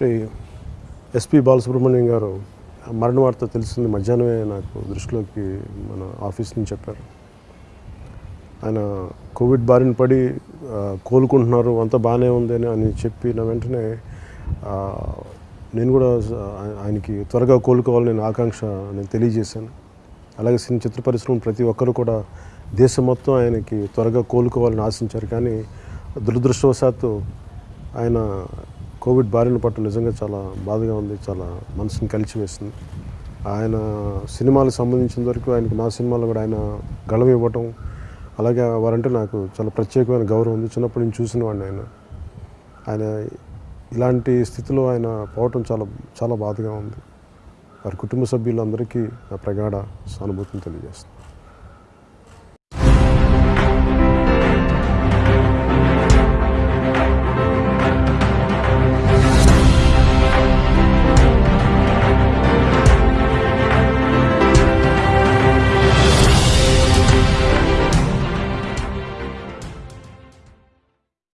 Shri SP Balasubrahmanyam గారు మరణ వార్త తెలిసింది మధ్యాహ్నమే నాకు దృష్టిలోకి మన ఆఫీస్ నుంచి చెప్పారు. ఆయన కోవిడ్ బారిన పడి కోలుకుంటున్నారు అంతా బాగానే ఉంది అని అని చెప్పిన వెంటనే నేను కూడా ఆయనకి త్వరగా కోలుకోవాలని నేను ఆకాంక్ష నేను తెలియజేశాను. అలాగే సినీ చిత్ర పరిశ్రమ ప్రతి ఒక్కరు కూడా దేశం మొత్తం ఆయనకి త్వరగా కోలుకోవాలని ఆశించారు. కానీ దురదృష్టవశాత్తు ఆయన కోవిడ్ బారిన పట్టు నిజంగా చాలా బాధగా ఉంది చాలా మనసుని కలిచివేసింది. ఆయన సినిమాలకు సంబంధించిన వరకు ఆయనకి నా సినిమాలో కూడా ఆయన గళం ఇవ్వటం అలాగే వారంటే నాకు చాలా ప్రత్యేకమైన గౌరవం ఉంది. చిన్నప్పటి నుంచి చూసిన వాడిని ఆయన. ఆయన ఇలాంటి స్థితిలో ఆయన పోవటం చాలా చాలా బాధగా ఉంది. వారి కుటుంబ సభ్యులందరికీ నా ప్రగాఢ సానుభూతిని తెలియజేస్తుంది